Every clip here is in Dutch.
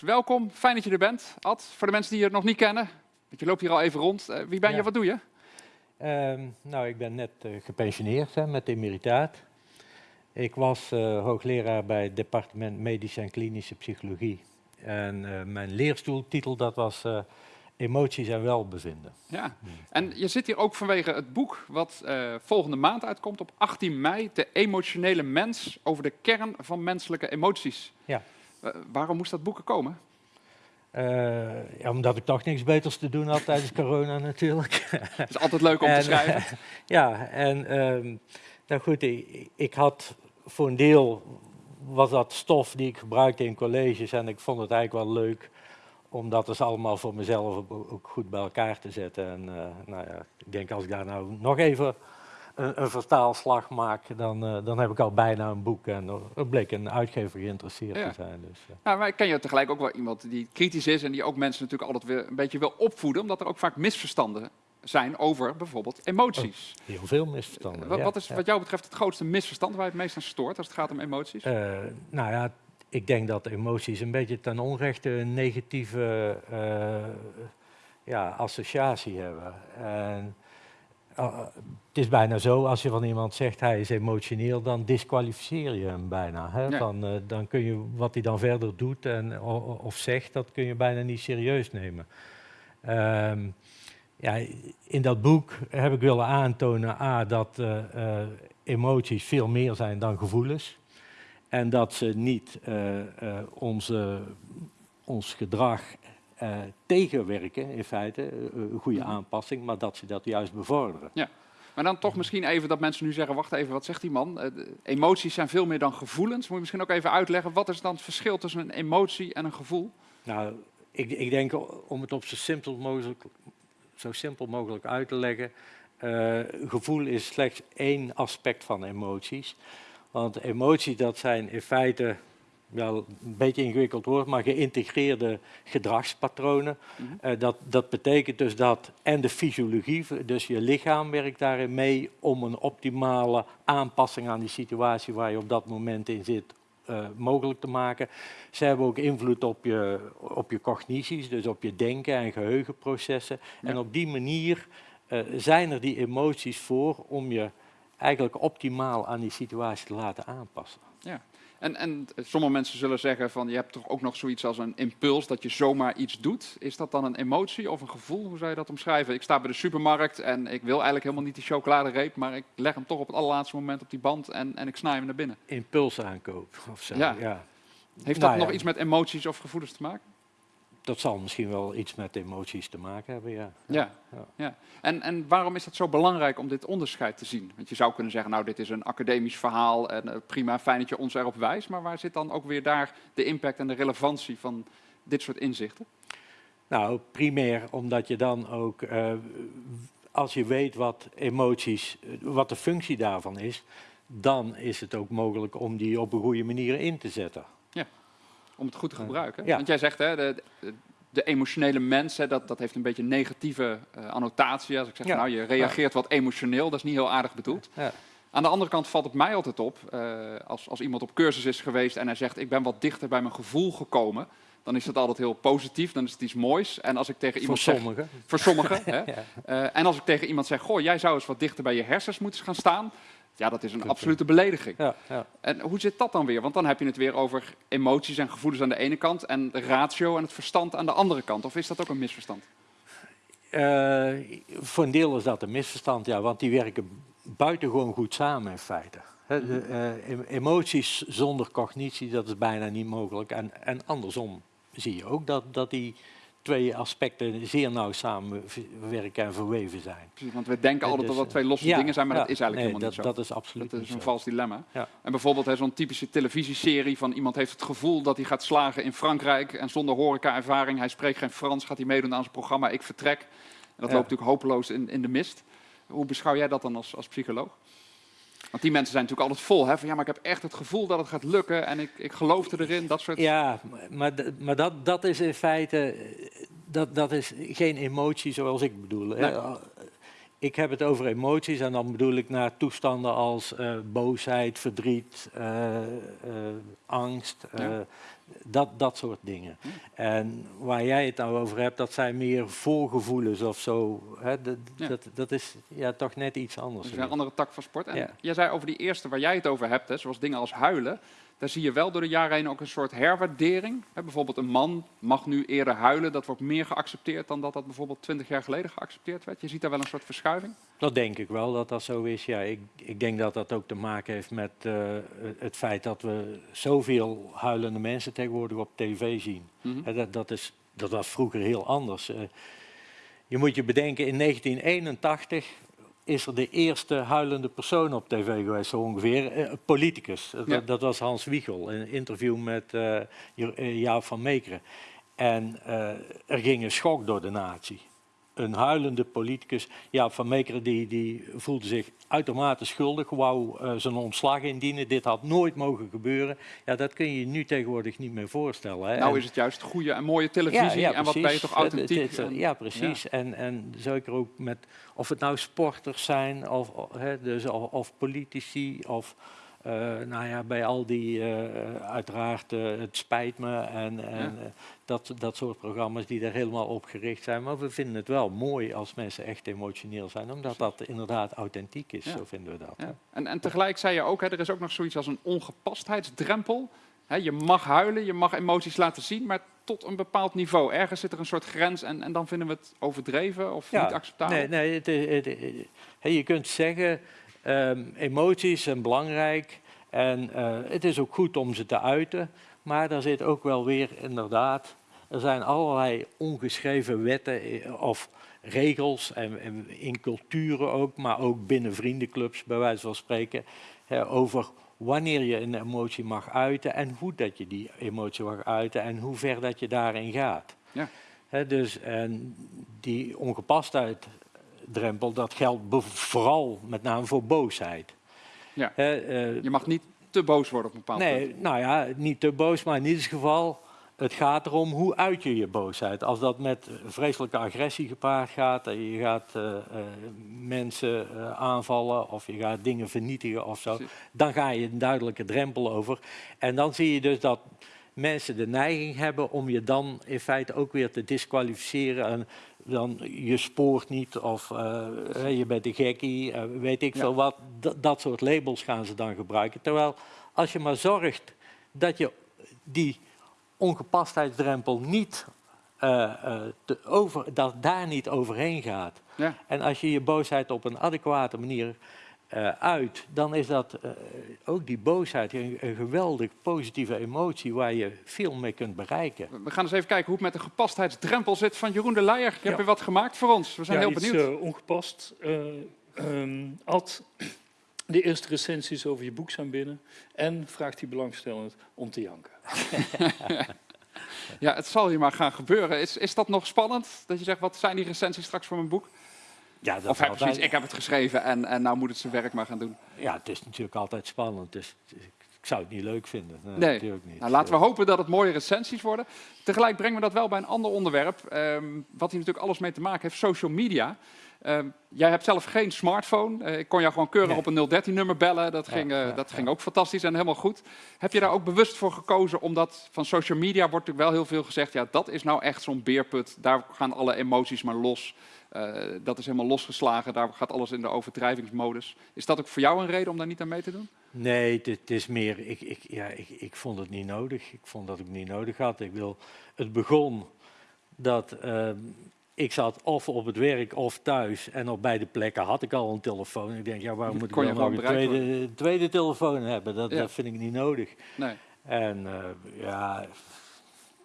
Welkom, fijn dat je er bent. Ad, voor de mensen die je nog niet kennen, want je loopt hier al even rond. Uh, wie ben je, Ja. wat doe je? Ehm, nou, ik ben net eh, gepensioneerd hè, met emeritaat. Ik was eh, hoogleraar bij het departement Medische en Klinische Psychologie. En eh, mijn leerstoeltitel dat was Emoties en Welbevinden. Ja. En je zit hier ook vanwege het boek wat volgende maand uitkomt op 18 mei. De emotionele mens over de kern van menselijke emoties. Ja. Waarom moest dat boek er komen? Eh, ja, omdat ik toch niks beters te doen had tijdens corona natuurlijk. Het is altijd leuk om te En, schrijven. ja, en ehm, nou goed, ik, ik had voor een deel was dat stof die ik gebruikte in colleges en ik vond het eigenlijk wel leuk om dat dus allemaal voor mezelf ook ook goed bij elkaar te zetten. En eh, nou ja, ik denk als ik daar nou nog even een, een vertaalslag maak, dan, eh, dan heb ik al bijna een boek en er bleek een uitgever geïnteresseerd Ja. te zijn. Dus, eh. Nou, maar ik ken je tegelijk ook wel iemand die kritisch is en die ook mensen natuurlijk altijd weer een beetje wil opvoeden, omdat er ook vaak misverstanden zijn over bijvoorbeeld emoties. heel veel misverstanden. Eh, wat, ja, wat is wat jou betreft het grootste misverstand waar je het meest aan stoort als het gaat om emoties? Eh, nou ja, ik denk dat emoties een beetje ten onrechte een negatieve eh, ja, associatie hebben. En, eh, het is bijna zo, als je van iemand zegt hij is emotioneel, dan disqualificeer je hem bijna. Hè? Ja. Dan, eh, dan kun je wat hij dan verder doet en, of zegt, dat kun je bijna niet serieus nemen. Ehm, ja, in dat boek heb ik willen aantonen A, dat eh, emoties veel meer zijn dan gevoelens. En dat ze niet onze, ons gedrag eh, tegenwerken, in feite, eh, een goede Mhm. aanpassing, maar dat ze dat juist bevorderen. Maar dan toch misschien even dat mensen nu zeggen, wacht even, wat zegt die man? Eh, emoties zijn veel meer dan gevoelens. Moet je misschien ook even uitleggen, wat is dan het verschil tussen een emotie en een gevoel? Nou, ik, ik denk om het op zo simpel mogelijk, zo simpel mogelijk uit te leggen. eh, gevoel is slechts één aspect van emoties. Want emoties, dat zijn in feite, wel een beetje ingewikkeld woord, maar geïntegreerde gedragspatronen. Mhm. Eh, dat, dat betekent dus dat, en de fysiologie, dus je lichaam werkt daarin mee om een optimale aanpassing aan die situatie waar je op dat moment in zit eh, mogelijk te maken. Ze hebben ook invloed op je, op je cognities, dus op je denken en geheugenprocessen. Ja. En op die manier eh, zijn er die emoties voor om je eigenlijk optimaal aan die situatie te laten aanpassen. En, en sommige mensen zullen zeggen van, je hebt toch ook nog zoiets als een impuls, dat je zomaar iets doet. Is dat dan een emotie of een gevoel? Hoe zou je dat omschrijven? Ik sta bij de supermarkt en ik wil eigenlijk helemaal niet die chocoladereep, maar ik leg hem toch op het allerlaatste moment op die band en, en ik snij hem naar binnen. Impulsaankoop of zo. Ja. Ja. Heeft Nou dat nog ja. iets met emoties of gevoelens te maken? Dat zal misschien wel iets met emoties te maken hebben, ja. Ja. Ja. ja. En, en waarom is het zo belangrijk om dit onderscheid te zien? Want je zou kunnen zeggen, nou, dit is een academisch verhaal en eh, prima, fijn dat je ons erop wijst. Maar waar zit dan ook weer daar de impact en de relevantie van dit soort inzichten? Nou, primair omdat je dan ook, eh, als je weet wat emoties, wat de functie daarvan is, dan is het ook mogelijk om die op een goede manier in te zetten. Om het goed te gebruiken. Ja. Want jij zegt, hè, de, de, emotionele mens, hè, dat, dat heeft een beetje een negatieve eh, annotatie. Als ik zeg, Ja. nou, je reageert wat emotioneel, dat is niet heel aardig bedoeld. Ja. Aan de andere kant valt het mij altijd op, eh, als, als iemand op cursus is geweest en hij zegt, ik ben wat dichter bij mijn gevoel gekomen, dan is dat altijd heel positief, dan is het iets moois. En als ik tegen Voor iemand zeg, sommigen. voor sommigen, hè, eh, en als ik tegen iemand zeg, goh, jij zou eens wat dichter bij je hersens moeten gaan staan, ja, dat is een absolute belediging. Ja, ja. En hoe zit dat dan weer? Want dan heb je het weer over emoties en gevoelens aan de ene kant en de ratio en het verstand aan de andere kant. Of is dat ook een misverstand? Eh, voor een deel is dat een misverstand, ja, want die werken buitengewoon goed samen in feite. De, eh, em- emoties zonder cognitie, dat is bijna niet mogelijk. En, en andersom zie je ook dat, dat die twee aspecten zeer nauw samenwerken en verweven zijn. Precies, want we denken Ja, altijd dus, dat dat twee losse Ja, dingen zijn, maar ja, dat is eigenlijk nee, helemaal dat, niet zo. Dat is absoluut Dat is een vals dilemma. Ja. En bijvoorbeeld zo'n typische televisieserie van iemand heeft het gevoel dat hij gaat slagen in Frankrijk en zonder horeca-ervaring, hij spreekt geen Frans, gaat hij meedoen aan zijn programma Ik Vertrek. En dat loopt natuurlijk hopeloos in, in de mist. Hoe beschouw jij dat dan als, als psycholoog? Want die mensen zijn natuurlijk altijd vol. Hè? Van ja, maar ik heb echt het gevoel dat het gaat lukken en ik, ik geloof erin. Dat soort... Ja, maar, maar dat, dat is in feite dat, dat is geen emotie zoals ik bedoel. Nee. Ik heb het over emoties en dan bedoel ik naar toestanden als uh, boosheid, verdriet, uh, uh, angst, ja. dat, dat soort dingen. Ja. En waar jij het nou over hebt, dat zijn meer voorgevoelens of zo. Hè, dat, ja. dat, dat, is ja, toch net iets anders. Dat is een andere tak van sport. En jij zei over die eerste waar jij het over hebt, hè, zoals dingen als huilen daar zie je wel door de jaren heen ook een soort herwaardering. bijvoorbeeld een man mag nu eerder huilen. Dat wordt meer geaccepteerd dan dat dat bijvoorbeeld twintig jaar geleden geaccepteerd werd. Je ziet daar wel een soort verschuiving. Dat denk ik wel, dat dat zo is. Ja, ik, ik denk dat dat ook te maken heeft met uh, het feit dat we zoveel huilende mensen tegenwoordig op tv zien. Mm -hmm. dat, dat, is, dat was vroeger heel anders. Uh, je moet je bedenken, in 1981 is er de eerste huilende persoon op tv geweest, zo ongeveer. Eh, politicus. Ja. Dat, was Hans Wiegel, in een interview met uh, Jaap van Meekeren. En uh, er ging een schok door de natie een huilende politicus. Ja, Van Meekeren die, die voelde zich uitermate schuldig, wou uh, zijn ontslag indienen. Dit had nooit mogen gebeuren. Ja, dat kun je je nu tegenwoordig niet meer voorstellen. Hè. Nou is het juist goede en mooie televisie ja, ja, en wat ben je toch authentiek. Het, het, ja, precies. Ja. En, en zeker ook met, of het nou sporters zijn, of, hè, dus, of, of politici, of... Uh, nou ja, bij al die, uh, uiteraard, uh, het spijt me en, en ja. dat, dat soort programma's die er helemaal op gericht zijn. Maar we vinden het wel mooi als mensen echt emotioneel zijn, omdat dat inderdaad authentiek is, ja. zo vinden we dat. Ja. En, en tegelijk zei je ook, hè, er is ook nog zoiets als een ongepastheidsdrempel. Hè, je mag huilen, je mag emoties laten zien, maar tot een bepaald niveau. Ergens zit er een soort grens en, en dan vinden we het overdreven of niet acceptabel. Nee, nee het, het, het, je kunt zeggen Um, emoties zijn belangrijk en uh, het is ook goed om ze te uiten, maar daar zit ook wel weer inderdaad, er zijn allerlei ongeschreven wetten eh, of regels en, en in culturen ook, maar ook binnen vriendenclubs bij wijze van spreken, hè, over wanneer je een emotie mag uiten en hoe dat je die emotie mag uiten en hoe ver dat je daarin gaat. Ja. He, dus en die ongepastheid drempel, dat geldt vooral met name voor boosheid. Ja. Uh, je mag niet te boos worden op een bepaald nee, punt. Nou ja, niet te boos, maar in ieder geval, het gaat erom hoe uit je je boosheid. Als dat met vreselijke agressie gepaard gaat, en je gaat uh, uh, mensen aanvallen of je gaat dingen vernietigen of zo, dan ga je een duidelijke drempel over. En dan zie je dus dat mensen de neiging hebben om je dan in feite ook weer te disqualificeren. En dan je spoort niet of uh, je bent een gekkie, uh, weet ik ja. veel wat. D dat soort labels gaan ze dan gebruiken. Terwijl als je maar zorgt dat je die ongepastheidsdrempel niet, uh, te over, dat daar niet overheen gaat. Ja. En als je je boosheid op een adequate manier uh, uit, dan is dat uh, ook die boosheid een, een, geweldig positieve emotie waar je veel mee kunt bereiken. We gaan eens even kijken hoe het met de gepastheidsdrempel zit van Jeroen de Leijer. Je ja. hebt weer wat gemaakt voor ons. We zijn ja, heel iets, benieuwd. Uh, ongepast. Um, Ad, de eerste recensies over je boek zijn binnen en vraagt hij belangstellend om te janken. ja, het zal hier maar gaan gebeuren. Is, is dat nog spannend? Dat je zegt, wat zijn die recensies straks voor mijn boek? Ja, dat of heb ik heb het geschreven en, en nou moet het zijn werk maar gaan doen. Ja, het is natuurlijk altijd spannend. Dus ik zou het niet leuk vinden. Nee, nee. natuurlijk niet. Nou, laten we hopen dat het mooie recensies worden. Tegelijk brengen we dat wel bij een ander onderwerp. Um, wat hier natuurlijk alles mee te maken heeft, social media. Um, jij hebt zelf geen smartphone. Uh, ik kon jou gewoon keurig nee. op een 013-nummer bellen. Dat, ja, ging, uh, ja, dat ja. ging ook fantastisch en helemaal goed. Heb je daar ook bewust voor gekozen? Omdat van social media wordt natuurlijk wel heel veel gezegd... ja, dat is nou echt zo'n beerput. Daar gaan alle emoties maar los. Uh, dat is helemaal losgeslagen, daar gaat alles in de overdrijvingsmodus. Is dat ook voor jou een reden om daar niet aan mee te doen? Nee, het, is meer, ik, ik, ja, ik, ik vond het niet nodig. Ik vond dat ik het niet nodig had. Ik wil, het begon dat uh, ik zat of op het werk of thuis en op beide plekken had ik al een telefoon. Ik denk, ja, waarom moet ik dan nog een tweede, tweede telefoon hebben? Dat, ja. dat vind ik niet nodig. Nee. En uh, ja,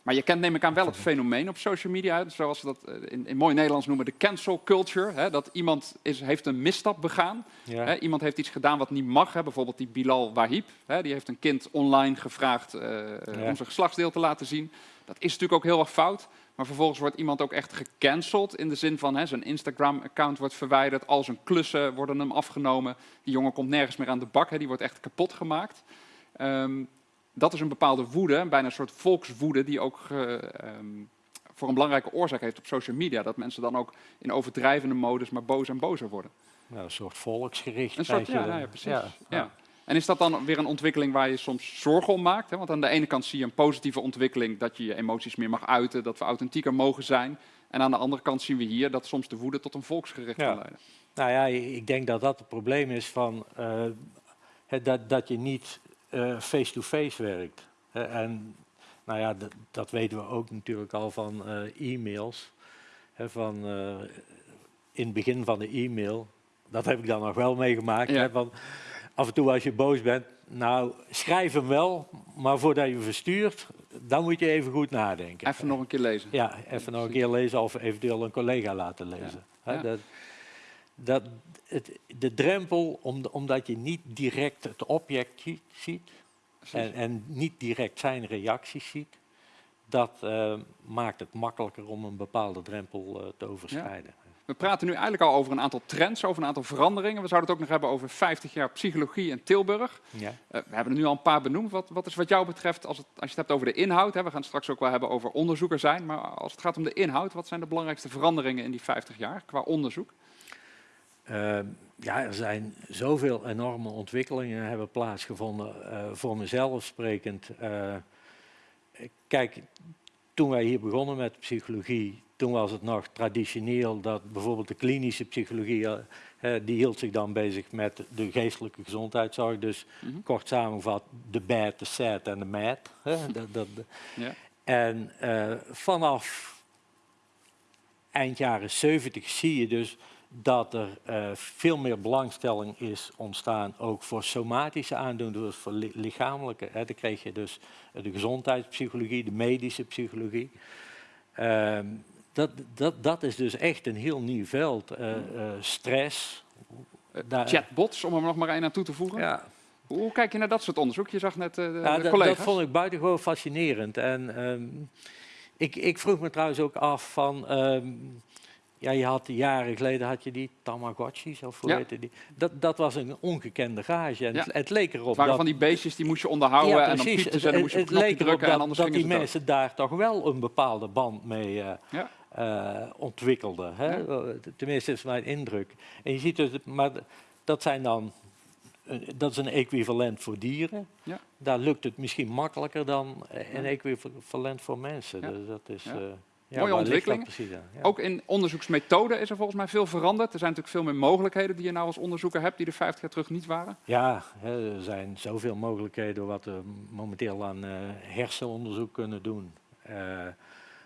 maar je kent neem ik aan wel het fenomeen op social media, zoals we dat in, in mooi Nederlands noemen, de cancel culture. Hè, dat iemand is, heeft een misstap begaan, ja. hè, iemand heeft iets gedaan wat niet mag. Hè, bijvoorbeeld die Bilal Wahib, hè, die heeft een kind online gevraagd uh, ja. om zijn geslachtsdeel te laten zien. Dat is natuurlijk ook heel erg fout. Maar vervolgens wordt iemand ook echt gecanceld in de zin van hè, zijn Instagram-account wordt verwijderd, al zijn klussen worden hem afgenomen. Die jongen komt nergens meer aan de bak, hè, die wordt echt kapot gemaakt. Ehm, dat is een bepaalde woede, bijna een soort volkswoede, die ook eh, ehm, voor een belangrijke oorzaak heeft op social media. Dat mensen dan ook in overdrijvende modus maar bozer en bozer worden. Nou, een soort volksgericht. Een soort, ja, nou ja, precies. Ja, En is dat dan weer een ontwikkeling waar je soms zorgen om maakt? Hè? Want aan de ene kant zie je een positieve ontwikkeling, dat je je emoties meer mag uiten, dat we authentieker mogen zijn. En aan de andere kant zien we hier dat soms de woede tot een volksgericht kan leiden. Nou ja, ik denk dat dat het probleem is van uh, dat, dat je niet eh, face-to-face werkt. en nou ja, dat weten we ook natuurlijk al van uh, e-mails. van, in het begin van de e-mail, dat heb ik dan nog wel meegemaakt. Hè, van, af en toe als je boos bent, nou schrijf hem wel, maar voordat je verstuurt, dan moet je even goed nadenken. Even nog een keer lezen. Ja, even nog een keer lezen of eventueel een collega laten lezen. Ja. Dat, dat, het, de drempel, om, omdat je niet direct het object ziet en, en, niet direct zijn reacties ziet, dat uh, maakt het makkelijker om een bepaalde drempel uh, te overschrijden. We praten nu eigenlijk al over een aantal trends, over een aantal veranderingen. We zouden het ook nog hebben over 50 jaar psychologie in Tilburg. Ja. Uh, we hebben er nu al een paar benoemd. Wat, wat is wat jou betreft, als, het, als je het hebt over de inhoud, hè, we gaan het straks ook wel hebben over onderzoeker zijn, maar als het gaat om de inhoud, wat zijn de belangrijkste veranderingen in die 50 jaar qua onderzoek? Uh, ja, er zijn zoveel enorme ontwikkelingen hebben plaatsgevonden. Uh, voor mezelf sprekend. Uh, kijk, toen wij hier begonnen met psychologie, toen was het nog traditioneel dat bijvoorbeeld de klinische psychologie, uh, die hield zich dan bezig met de geestelijke gezondheidszorg. Dus mm -hmm. kort samengevat, de bad, de sad en de mad. dat, dat, ja. En vanaf eind jaren 70 zie je dus dat er uh, veel meer belangstelling is ontstaan, ook voor somatische aandoeningen, dus voor li lichamelijke. Hè. Dan kreeg je dus de gezondheidspsychologie, de medische psychologie. Uh, dat, dat, dat is dus echt een heel nieuw veld. Uh, stress. Chatbots, om er nog maar één aan toe te voegen. Ja. Hoe kijk je naar dat soort onderzoek? Je zag net ja, de collega's. Dat vond ik buitengewoon fascinerend. En um, ik, ik, vroeg me trouwens ook af van... Um, ja, je had jaren geleden had je die Tamagotchis, of hoe ja. heette die? Dat, dat was een ongekende gage. En ja. het, het, leek erop het waren dat... van die beestjes die moest je onderhouden ja, en dan piepte ze en dan moest je het, het leek drukken dat, en dat die mensen daar toch wel een bepaalde band mee uh, ja. uh, ontwikkelden. Hè? Tenminste, is mijn indruk. En je ziet dus, maar dat zijn dan dat is een equivalent voor dieren. Ja. Daar lukt het misschien makkelijker dan een equivalent voor mensen. Dus dat is, ja. uh, ja, Mooie ontwikkeling. Ook in onderzoeksmethoden is er volgens mij veel veranderd. Er zijn natuurlijk veel meer mogelijkheden die je nou als onderzoeker hebt, die er 50 jaar terug niet waren. Ja, er zijn zoveel mogelijkheden wat we momenteel aan uh, hersenonderzoek kunnen doen. Uh,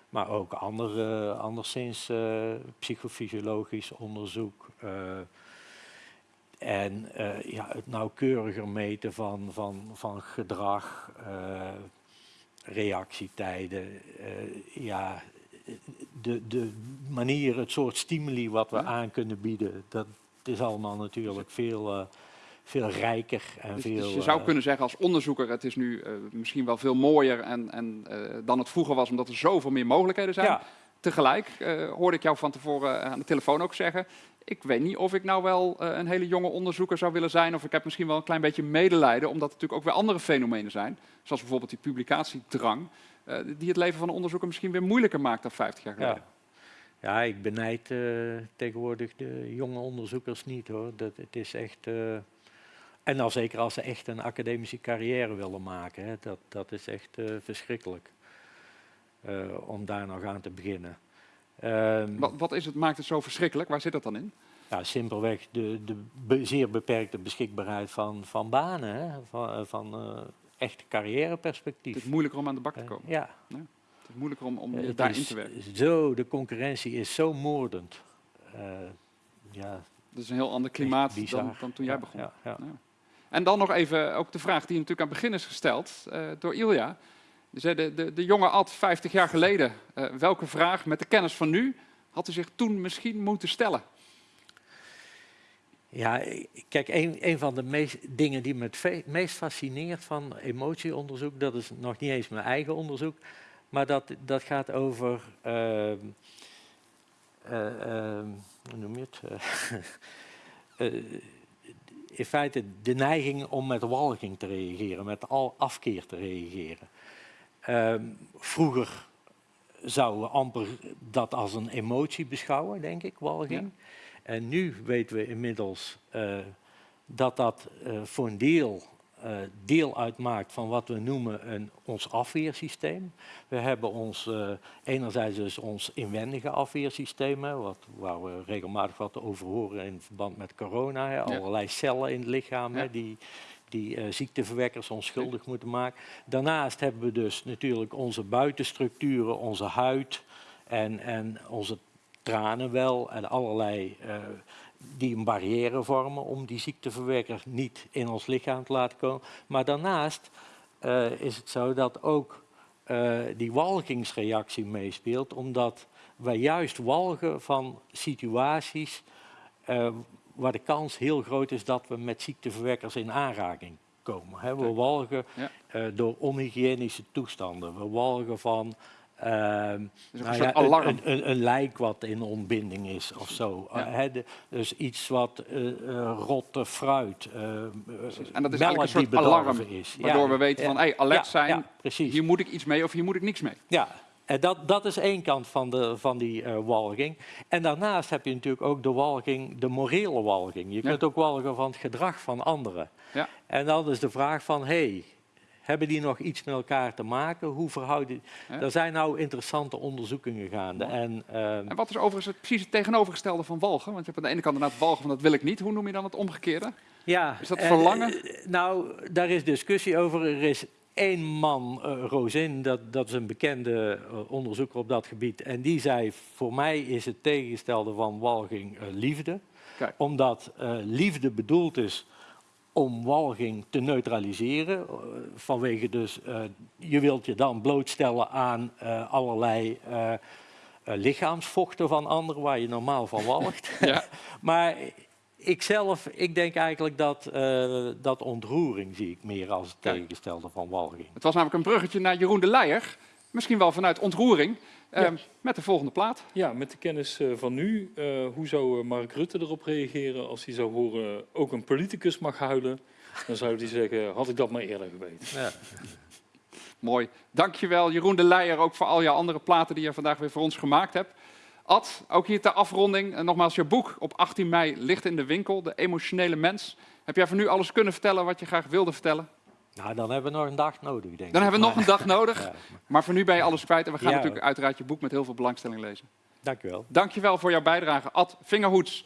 maar ook andere, anderszins uh, psychofysiologisch onderzoek. en ja, het nauwkeuriger meten van, van, van gedrag, reactietijden. ja, de, de manier, het soort stimuli wat we aan kunnen bieden, dat is allemaal natuurlijk veel, uh, veel rijker. En dus, veel, dus je zou uh, kunnen zeggen als onderzoeker, het is nu uh, misschien wel veel mooier en, en, dan het vroeger was, omdat er zoveel meer mogelijkheden zijn. Ja. Tegelijk hoorde ik jou van tevoren aan de telefoon ook zeggen, ik weet niet of ik nou wel een hele jonge onderzoeker zou willen zijn, of ik heb misschien wel een klein beetje medelijden, omdat er natuurlijk ook weer andere fenomenen zijn, zoals bijvoorbeeld die publicatiedrang. Uh, die het leven van een onderzoeker misschien weer moeilijker maakt dan 50 jaar geleden. Ja, ja ik benijd uh, tegenwoordig de jonge onderzoekers niet hoor. Dat, het is echt. Uh, en al zeker als ze echt een academische carrière willen maken. Hè, dat, dat is echt verschrikkelijk. om daar nog aan te beginnen. Um, wat, wat, is het, maakt het zo verschrikkelijk? Waar zit dat dan in? Ja, simpelweg de, de be zeer beperkte beschikbaarheid van, van banen. Hè, van, van echt carrièreperspectief. Het is moeilijker om aan de bak te komen. Ja. ja. Het is moeilijker om, om uh, daarin te werken. Zo, de concurrentie is zo moordend. Uh, ja, dat is een heel ander klimaat dan, dan, toen jij begon. Ja, ja. En dan nog even ook de vraag die natuurlijk aan het begin is gesteld uh, door Ilja. De, de, de jonge Ad, 50 jaar geleden, welke vraag met de kennis van nu had u zich toen misschien moeten stellen? Ja, kijk, een, van de meest, dingen die me het meest fascineert van emotieonderzoek, dat is nog niet eens mijn eigen onderzoek, Maar dat, dat gaat over, ehm, eh, ehm, hoe noem je het? Eh, eh, in feite de neiging om met walging te reageren, met al afkeer te reageren. Ehm, vroeger zouden we amper dat als een emotie beschouwen, denk ik, walging. En nu weten we inmiddels eh, dat dat eh, voor een deel eh, deel uitmaakt van wat we noemen een, ons afweersysteem. We hebben ons, enerzijds dus ons inwendige afweersysteem, hè, wat, waar we regelmatig wat over horen in verband met corona. Hè, allerlei cellen in het lichaam hè, die, die ziekteverwekkers onschuldig moeten maken. Daarnaast hebben we dus natuurlijk onze buitenstructuren, onze huid en, en onze tranen wel en allerlei eh, die een barrière vormen om die ziekteverwekker niet in ons lichaam te laten komen. Maar daarnaast eh, is het zo dat ook eh, die walgingsreactie meespeelt, omdat wij juist walgen van situaties waar de kans heel groot is dat we met ziekteverwekkers in aanraking komen. We walgen Ja. door onhygiënische toestanden. We walgen van ehm, Dus een nou ja, een- alarm. Een, een, een lijk wat in ontbinding is of zo. Ja. Eh, dus iets wat eh, rotte fruit. En dat is melk eigenlijk een soort alarm, is. Waardoor Ja, we weten van, hey, alert zijn, hier moet ik iets mee of hier moet ik niks mee. Ja, en dat, dat is één kant van, de, van die walging. En daarnaast heb je natuurlijk ook de walging, de morele walging. Je kunt ook walgen van het gedrag van anderen. Ja. En dan is de vraag van, hey, hebben die nog iets met elkaar te maken? Hoe verhouden... Ja. Er zijn nou interessante onderzoekingen gaande. En, ehm, En wat is overigens het, precies het tegenovergestelde van walgen? Want je hebt aan de ene kant inderdaad walgen van dat wil ik niet. Hoe noem je dan het omgekeerde? Ja, Is dat en, verlangen? eh, nou, daar is discussie over. Er is één man, eh Rosin, dat, dat is een bekende eh, onderzoeker op dat gebied. En die zei, voor mij is het tegengestelde van walging eh, liefde. Kijk. Omdat eh, liefde bedoeld is om walging te neutraliseren. eh, vanwege dus, eh, je wilt je dan blootstellen aan eh, allerlei lichaamsvochten van anderen waar je normaal van walgt. Ja. Maar ik zelf, ik denk eigenlijk dat, dat ontroering zie ik meer als het Kijk. tegengestelde van walging. Het was namelijk een bruggetje naar Jeroen de Leijer. Misschien wel vanuit ontroering. Ja. Ehm, met de volgende plaat. Ja, met de kennis eh, van nu, eh, hoe zou eh, Mark Rutte erop reageren als hij zou horen ook een politicus mag huilen? Dan zou hij zeggen, had ik dat maar eerder geweten. Ja. Mooi. Dankjewel Jeroen de Leijer ook voor al jouw andere platen die je vandaag weer voor ons gemaakt hebt. Ad, ook hier ter afronding. En nogmaals, je boek op 18 mei ligt in de winkel. De emotionele mens. Heb jij voor nu alles kunnen vertellen wat je graag wilde vertellen? Nou, dan hebben we nog een dag nodig, denk ik. Dan hebben we nog een dag nodig. Ja, Maar voor nu ben je alles kwijt. En we gaan Ja, natuurlijk uiteraard je boek met heel veel belangstelling lezen. dank u wel. Dankjewel voor jouw bijdrage, Ad Vingerhoets.